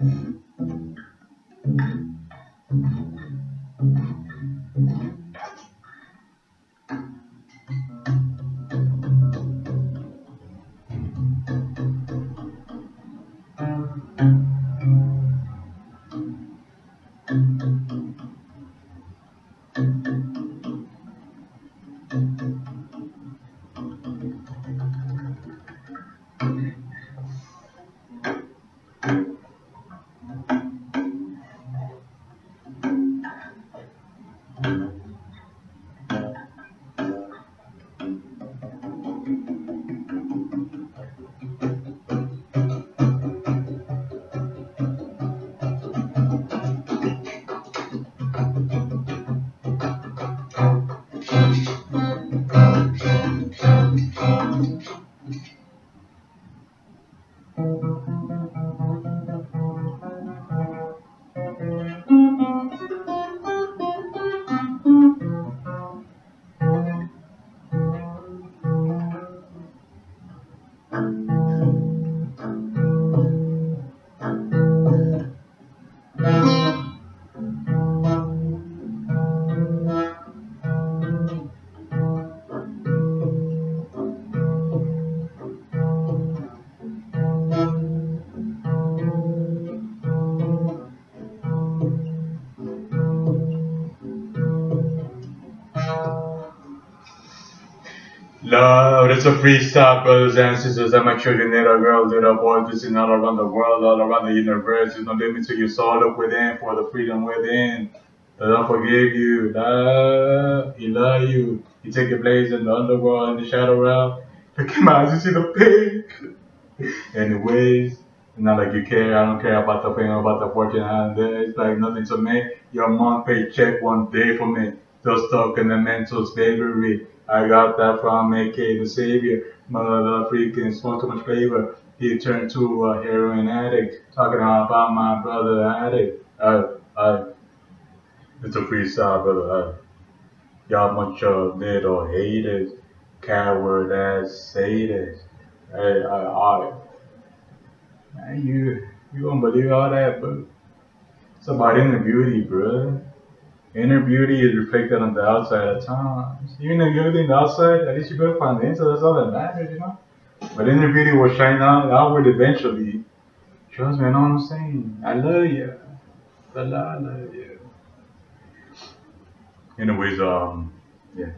Mm-hmm. Love, it's a free freestyle, brothers and sisters, and my children, little girls, little boys, is all around the world, all around the universe. There's no limit to your soul, look within for the freedom within. The Lord forgive you, love, He love you. He take your place in the underworld, in the shadow realm. Look at my eyes, you see the pig. Anyways, not like you care, I don't care about the fame, about the fortune, and it's like nothing to me. Your month paycheck one day for me. Still stuck in the mental slavery. I got that from AK the Savior. Mother freaking smoked too much flavor. He turned to a heroin addict. Talking about my brother addict. Uh, uh, it's a freestyle, brother. Uh, y'all bunch of little haters. Coward ass haters. Hey, I, I, man, you, you won't believe all that, but it's about the beauty, bro. Inner beauty is reflected on the outside at times. Even if you're on the outside, at least you build find the inside. That's all that matters, you know. But inner beauty will shine out outward eventually. Trust me, I know what I'm saying. I love you. I love you. Anyways, um, yeah.